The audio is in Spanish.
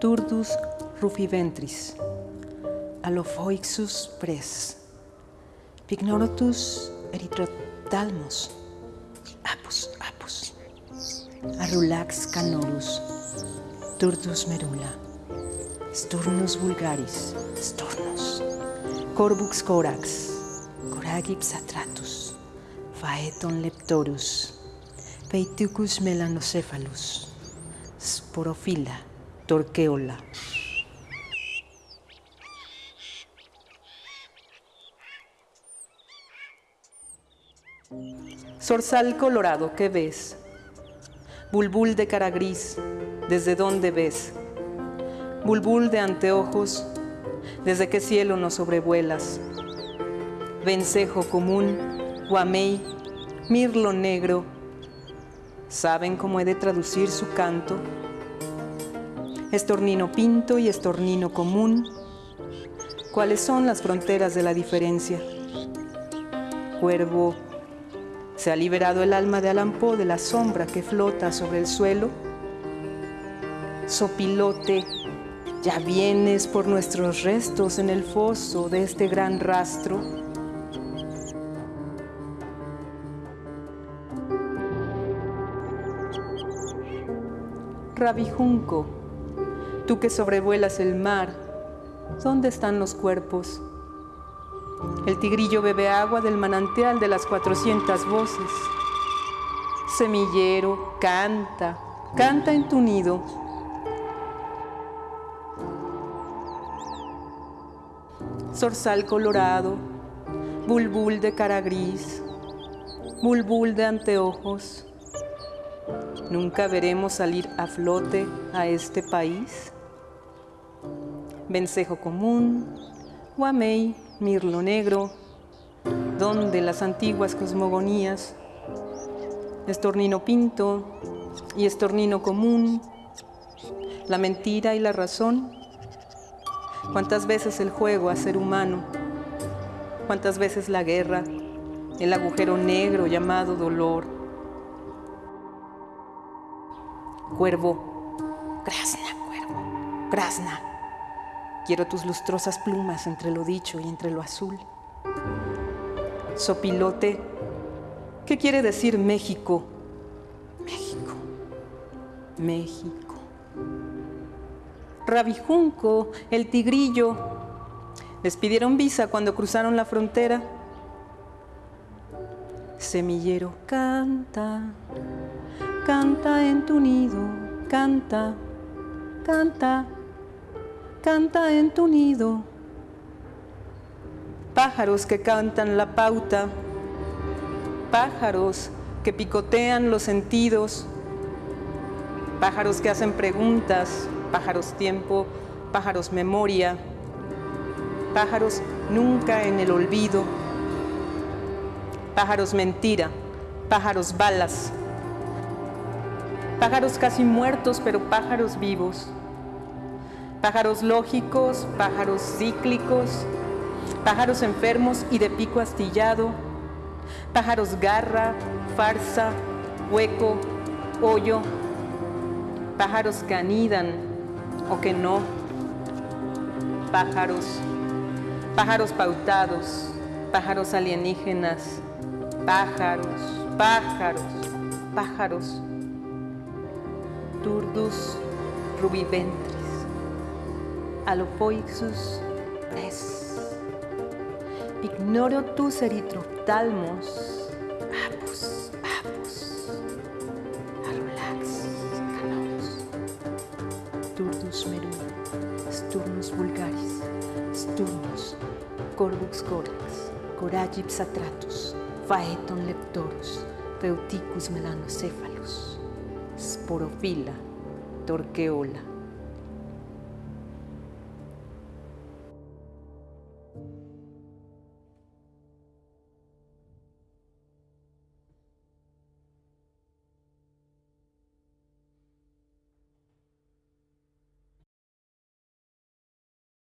Turdus rufiventris, Alophoixus pres, Pignoratus erythrotalmus, Apus, Apus arrulax canorus, turdus merula, sturnus vulgaris, sturnus, corbux corax, coragips atratus, phaeton leptorus, peitucus melanocephalus, sporofila, torqueola. Zorzal colorado, ¿qué ves? Bulbul de cara gris, ¿desde dónde ves? Bulbul de anteojos, ¿desde qué cielo nos sobrevuelas? Vencejo común, guamey, mirlo negro, ¿saben cómo he de traducir su canto? Estornino pinto y estornino común, ¿cuáles son las fronteras de la diferencia? Cuervo, ¿Se ha liberado el alma de Alampo de la sombra que flota sobre el suelo? Sopilote, ya vienes por nuestros restos en el foso de este gran rastro. Rabijunco, tú que sobrevuelas el mar, ¿dónde están los cuerpos? El tigrillo bebe agua del manantial de las cuatrocientas voces. Semillero, canta, canta en tu nido. Zorzal colorado, bulbul de cara gris, bulbul de anteojos. ¿Nunca veremos salir a flote a este país? Vencejo común, guamey, mirlo negro, donde las antiguas cosmogonías, estornino pinto y estornino común, la mentira y la razón, cuántas veces el juego a ser humano, cuántas veces la guerra, el agujero negro llamado dolor. Cuervo, Krasna, cuervo, Krasna. Quiero tus lustrosas plumas entre lo dicho y entre lo azul. Sopilote, ¿qué quiere decir México? México, México. Rabijunco, el tigrillo, les pidieron visa cuando cruzaron la frontera. Semillero, canta, canta en tu nido, canta, canta canta en tu nido. Pájaros que cantan la pauta, pájaros que picotean los sentidos, pájaros que hacen preguntas, pájaros tiempo, pájaros memoria, pájaros nunca en el olvido, pájaros mentira, pájaros balas, pájaros casi muertos pero pájaros vivos pájaros lógicos, pájaros cíclicos, pájaros enfermos y de pico astillado, pájaros garra, farsa, hueco, hoyo, pájaros que anidan o que no, pájaros, pájaros pautados, pájaros alienígenas, pájaros, pájaros, pájaros, turdus rubiventris. Alopoixus es. Ignoro tus erythrotalmos, apus, apus, alulax, canos, turdus meru, sturnus vulgaris, sturnus, corbux corax, coragips atratus, phaeton leptorus, peuticus melanocephalus, sporofila, torqueola,